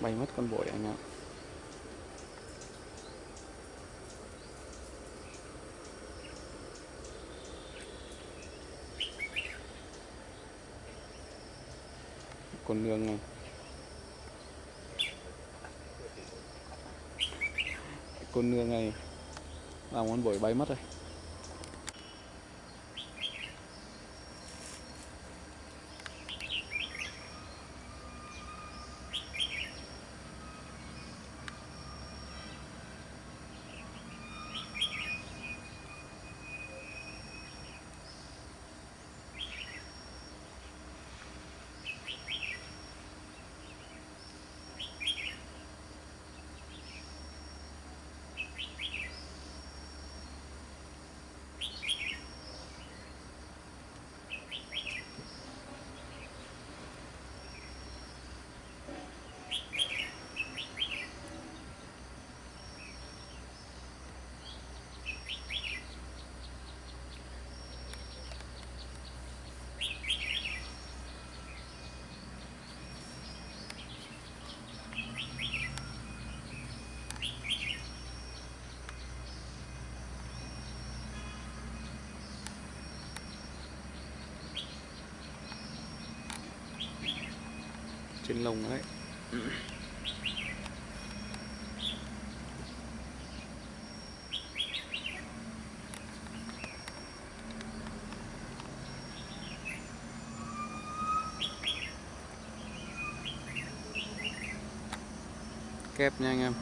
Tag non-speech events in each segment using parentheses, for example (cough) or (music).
bay mất con bội anh ạ. Con nương này. Con nương này. Làm con bội bay mất rồi. Trên lồng ấy kép nha anh em.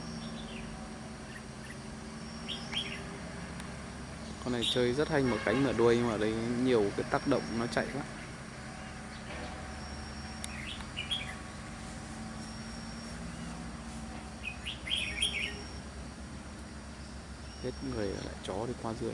Con này chơi rất hay mở cánh mở đuôi nhưng mà đây nhiều cái tác động nó chạy quá hết người lại chó đi qua dưới.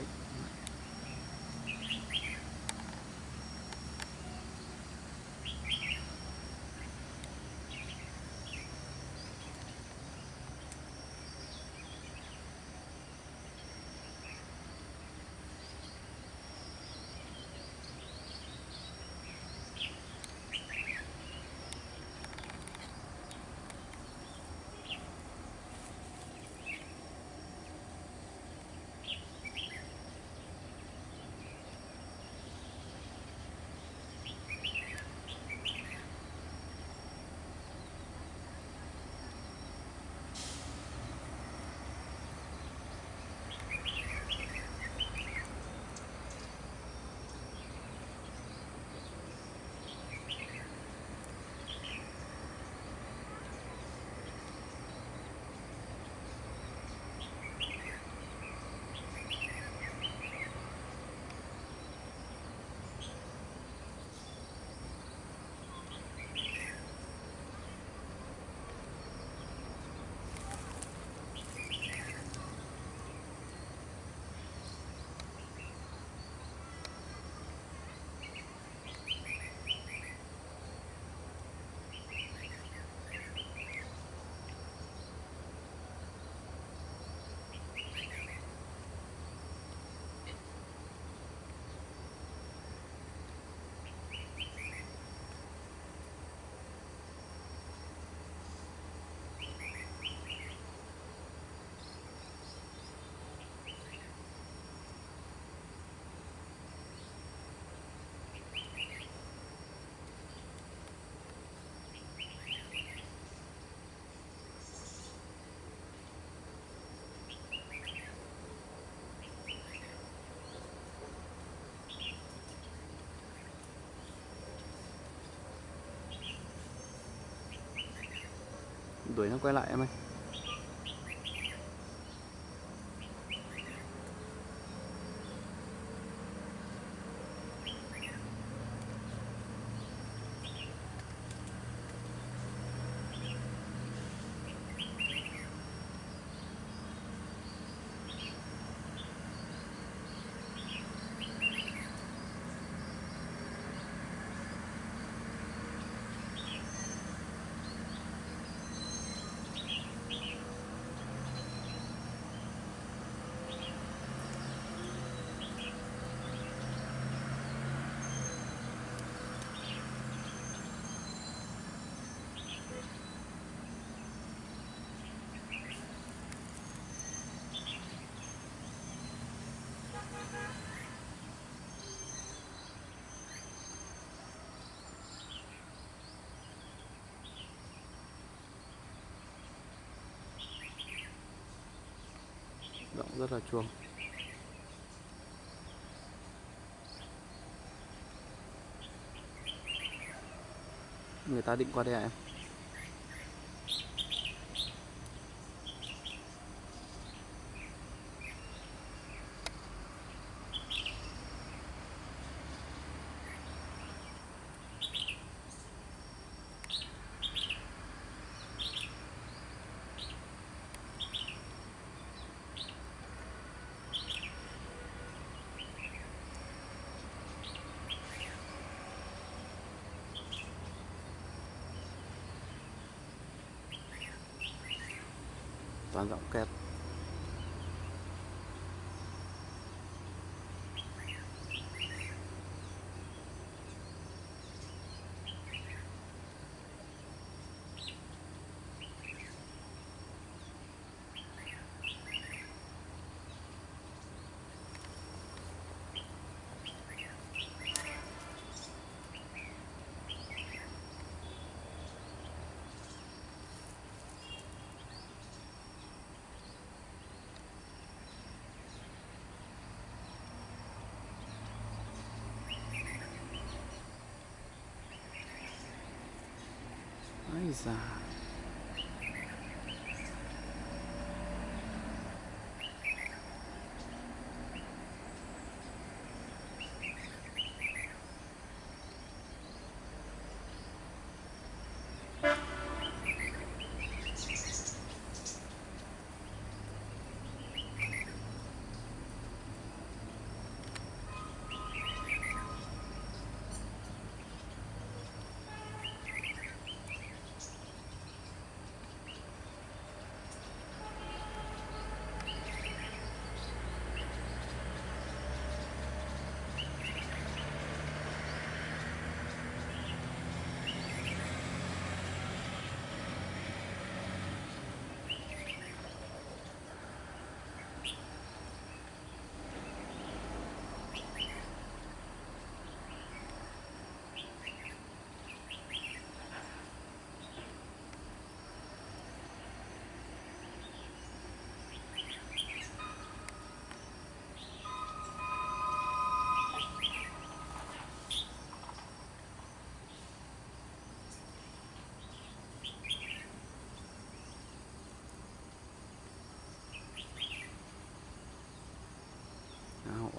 Đuổi nó quay lại em ơi. Rộng rất là chuông. Người ta định qua đây à em? Toàn giọng kép. finalizar.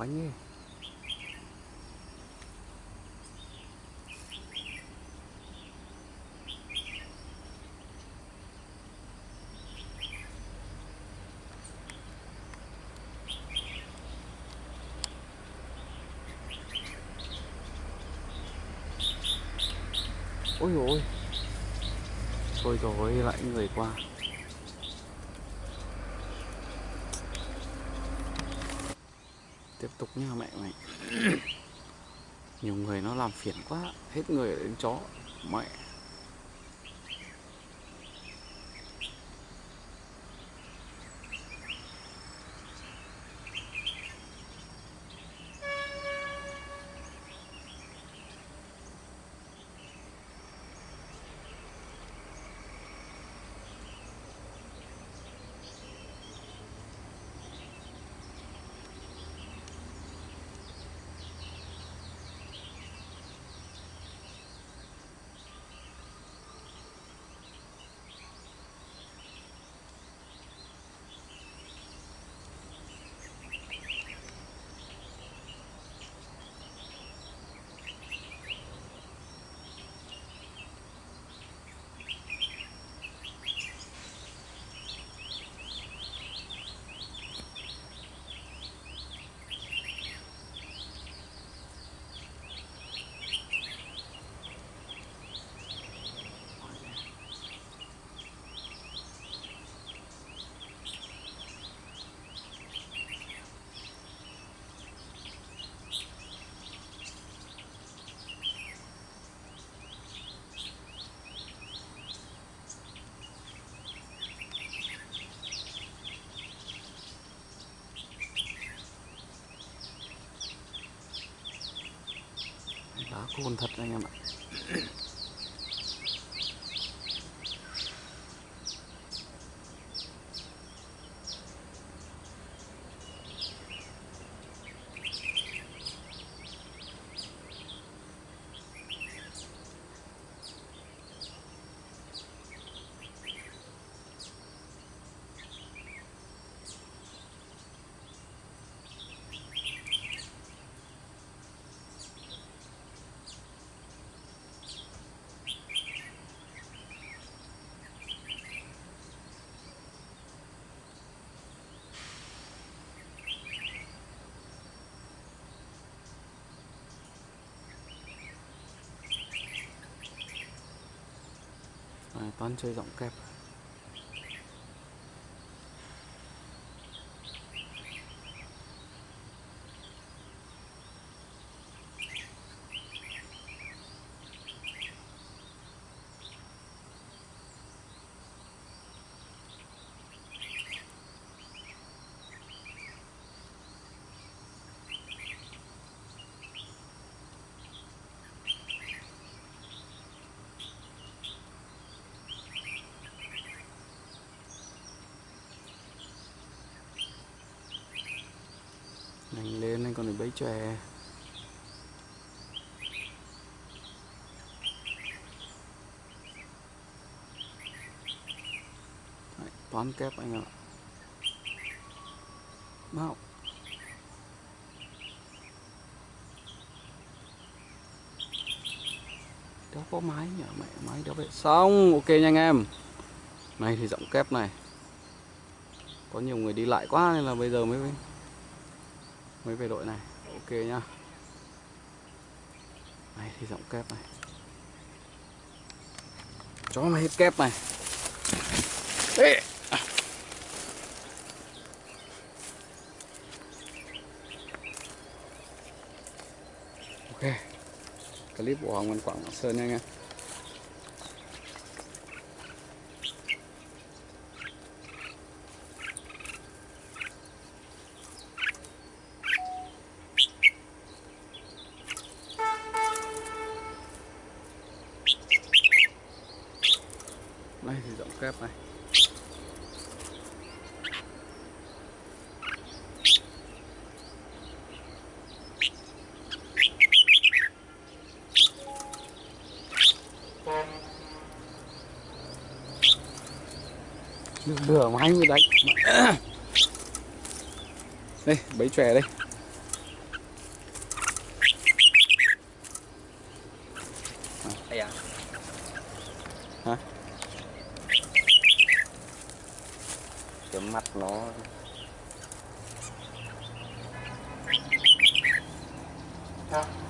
Da nào oánh ôi ôi. Thôi rồi lại người qua. Tục nha mẹ mày. (coughs) Nhiều người nó làm phiền quá, hết người đến chó. Mẹ đá thật anh em ạ. toán chơi rộng kẹp. Lên anh còn phải bấy chòe. Toán kép anh ạ. Mau đó có máy nhỉ? Mẹ máy đó vậy. Xong, ok nha anh em. Này thì giọng kép này. Có nhiều người đi lại quá nên là bây giờ mới mới về đội này. Ok nhá. Này, thì giọng kép này. Chó mày hết kép này. Ê. ok. Clip của Hoàng Văn Quảng Sơn nha anh em. Đây thì giọng kép này được nửa máy mới đánh. (coughs) Đây bấy chòe đây.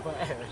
nó